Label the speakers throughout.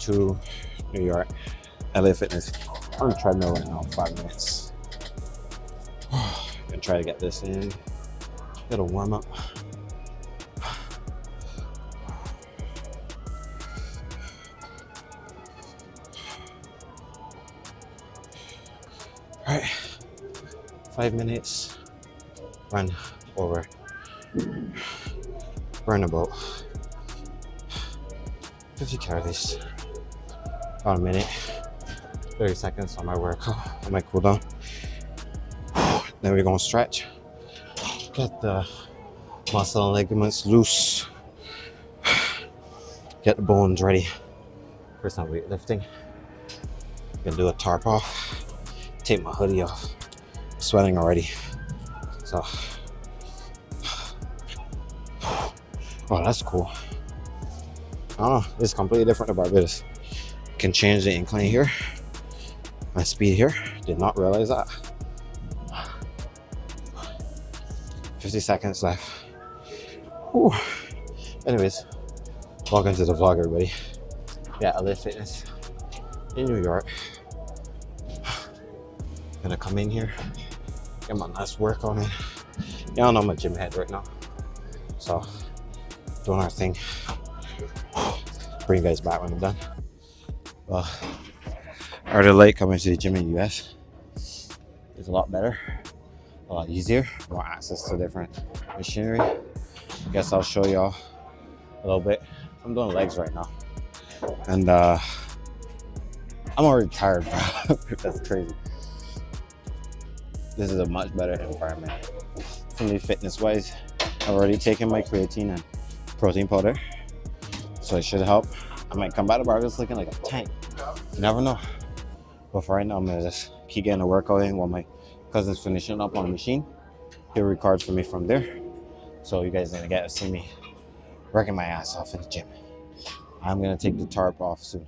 Speaker 1: to New York. LA Fitness on the treadmill right now, five minutes. Gonna try to get this in. A warm up. All right, five minutes, run over, burn about 50 calories, about a minute, 30 seconds on my workout, on my cooldown. Then we're gonna stretch, get the muscle and ligaments loose, get the bones ready for some weightlifting. Gonna do a tarp off take my hoodie off. I'm sweating already. So, oh, that's cool. Oh, it's completely different to Barbados. Can change the incline here. My speed here. Did not realize that. 50 seconds left. Whew. Anyways, welcome to the vlog, everybody. Yeah, LA Fitness in New York gonna come in here, get my nice work on it. Y'all know I'm a gym head right now. So doing our thing. Bring you guys back when I'm done. Well, already late coming to the gym in the US. It's a lot better, a lot easier, more access to different machinery. I guess I'll show y'all a little bit. I'm doing legs right now. And uh I'm already tired, bro. That's crazy this is a much better environment for me fitness wise i've already taken my creatine and protein powder so it should help i might come back to Barbados looking like a tank you never know. But for right now i'm gonna just keep getting a workout in while my cousin's finishing up on the machine. He'll record for me from there. So you guys gonna get to see me working my ass off in the gym. I'm gonna take the tarp off soon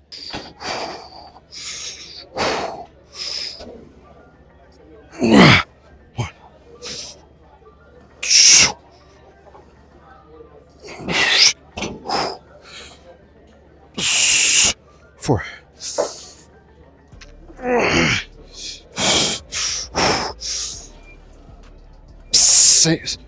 Speaker 1: Six.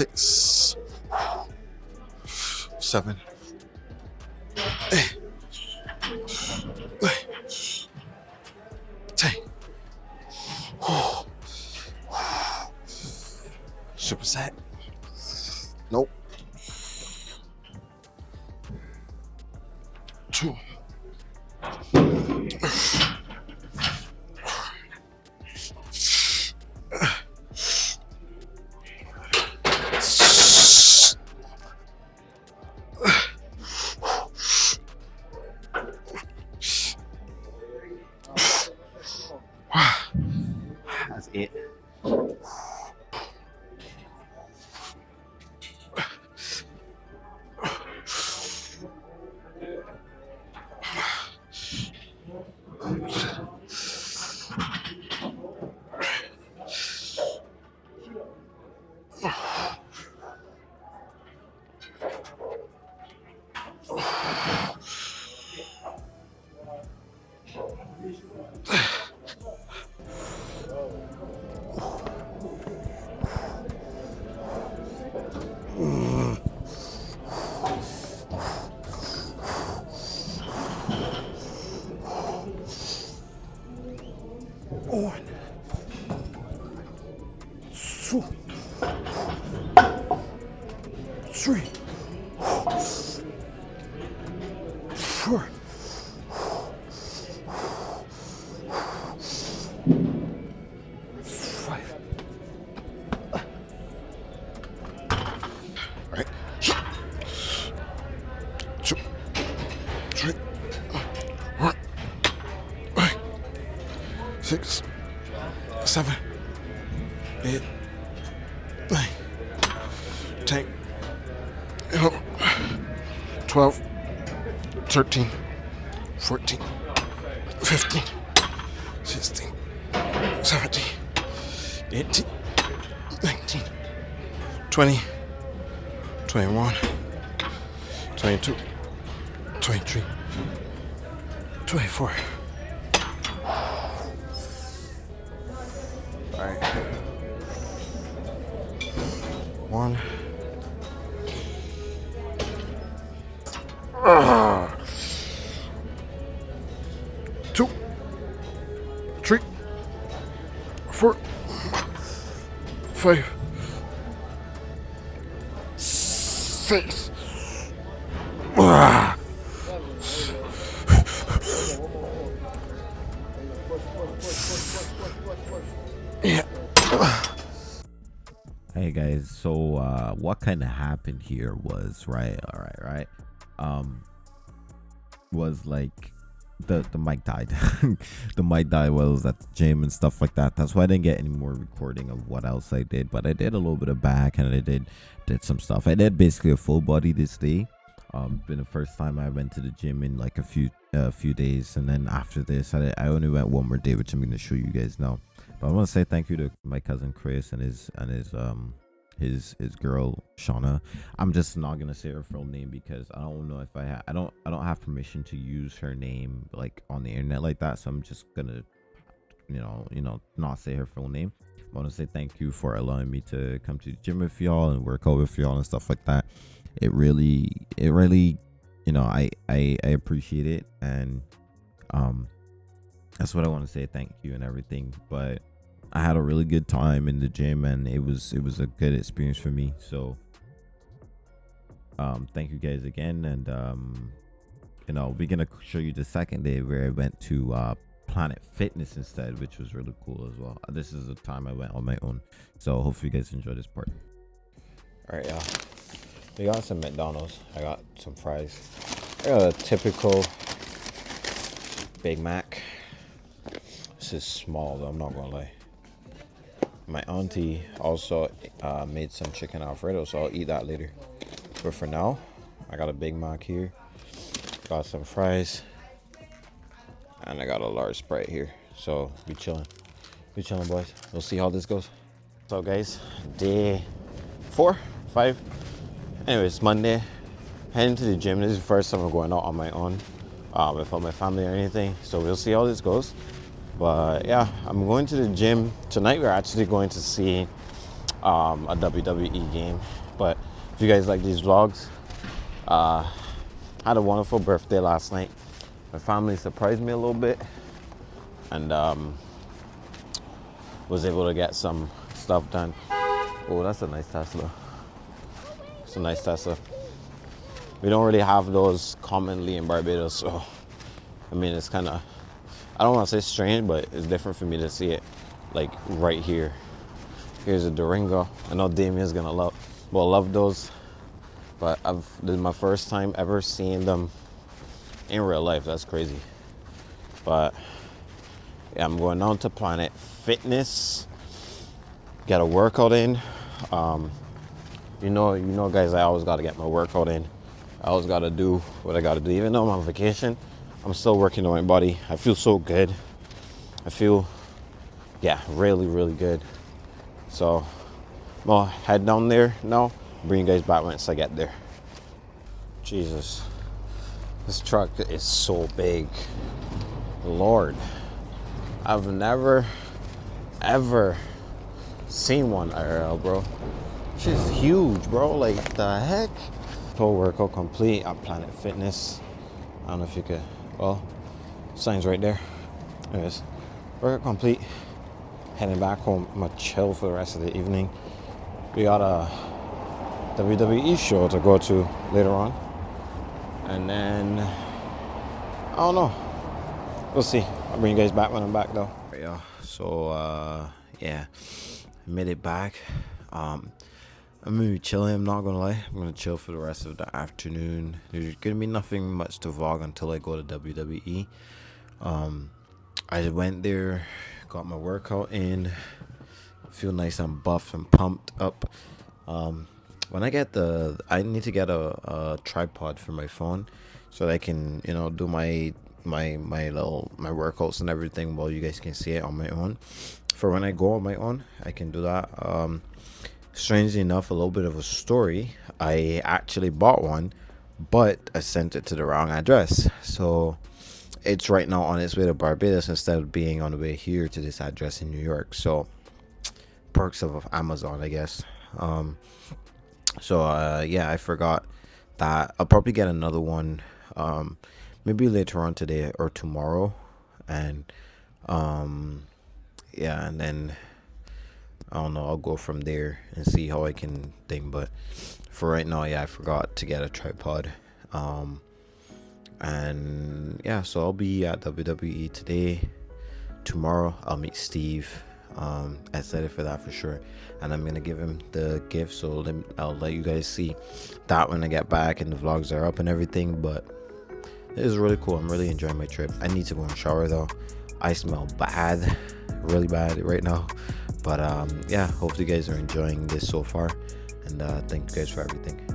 Speaker 1: Six, seven, eight, ten. Super set. Nope. Two.
Speaker 2: Three. Four. Seven, eight, nine, ten, twelve, thirteen, fourteen, fifteen, sixteen, seventeen, eighteen, nineteen, twenty, twenty-one, twenty-two, twenty-three, twenty-four. All right. One. Ah. Two. Three. Four. Five. Six. Ah.
Speaker 3: Guys, so uh what kind of happened here was right, all right, right. Um was like the the mic died. the mic died while I was at the gym and stuff like that. That's why I didn't get any more recording of what else I did. But I did a little bit of back and I did did some stuff. I did basically a full body this day. Um been the first time I went to the gym in like a few a few days and then after this I, I only went one more day which I'm gonna show you guys now. But I want to say thank you to my cousin Chris and his and his um his his girl Shauna. I'm just not gonna say her full name because I don't know if I ha- I don't I don't have permission to use her name like on the internet like that. So I'm just gonna you know you know not say her full name. I want to say thank you for allowing me to come to the gym with y'all and work out with y'all and stuff like that. It really it really you know I I I appreciate it and um that's what I want to say. Thank you and everything. But I had a really good time in the gym and it was it was a good experience for me. So um thank you guys again and um you know we're gonna show you the second day where I went to uh Planet Fitness instead, which was really cool as well. This is the time I went on my own. So hopefully you guys enjoy this part.
Speaker 1: All right, y'all. We got some McDonald's. I got some fries. I got a typical Big Mac. This is small, though. I'm not gonna lie. My auntie also uh, made some chicken alfredo, so I'll eat that later. But for now, I got a Big Mac here. Got some fries. And I got a large Sprite here. So, be chilling. Be chilling, boys. We'll see how this goes. So, guys, day four, five. Anyways, Monday. Heading to the gym. This is the first time I'm going out on my own uh, without my family or anything. So, we'll see how this goes. But yeah, I'm going to the gym. Tonight, we're actually going to see um, a WWE game. But if you guys like these vlogs, uh, had a wonderful birthday last night. My family surprised me a little bit and um, was able to get some stuff done. Oh, that's a nice Tesla. It's a nice Tesla. We don't really have those commonly in Barbados, so I mean, it's kind of, I don't want to say strange, but it's different for me to see it like right here. Here's a Durango. I know Damien's gonna love, well, love those, but I've, this is my first time ever seeing them in real life. That's crazy. But yeah, I'm going down to Planet Fitness. Get a workout in. Um, you know, you know, guys. I always got to get my workout in. I always got to do what I got to do. Even though I'm on vacation, I'm still working on my body. I feel so good. I feel, yeah, really, really good. So, well, head down there now. Bring you guys back once I get there. Jesus. This truck is so big. Lord. I've never, ever seen one IRL, bro. She's huge, bro. Like, the heck? Full workout complete at Planet Fitness. I don't know if you could, well, sign's right there. Anyways, workout complete. heading back home. I'm gonna chill for the rest of the evening. We got a WWE show to go to later on, and then I don't know. We'll see. I'll bring you guys back when I'm back though. Yeah. So uh, yeah, made it back. Um, I'm gonna be chilling. I'm not gonna lie. I'm gonna chill for the rest of the afternoon. There's gonna be nothing much to vlog until I go to WWE. Um, I went there, got my workout in. Feel nice and buff and pumped up. Um, when I get the, I need to get a, a tripod for my phone, so that I can, you know, do my my my little my workouts and everything while you guys can see it on my own. For when I go on my own, I can do that. Um, strangely enough, a little bit of a story. I actually bought one, but I sent it to the wrong address. So it's right now on its way to Barbados instead of being on the way here to this address in New York. So perks of Amazon, I guess. Um, so uh, yeah, I forgot that. I'll probably get another one. Um, maybe later on today or tomorrow, and um, yeah, and then I don't know. I'll go from there and see how I can think. But for right now, yeah, I forgot to get a tripod. Um, and yeah, so I'll be at WWE today. Tomorrow, I'll meet Steve. Um, excited for that for sure. And I'm gonna give him the gift, so let me, I'll let you guys see that when I get back and the vlogs are up and everything. But it is really cool. I'm really enjoying my trip. I need to go and shower though. I smell bad, really bad right now but um yeah hopefully you guys are enjoying this so far. And uh thank you guys for everything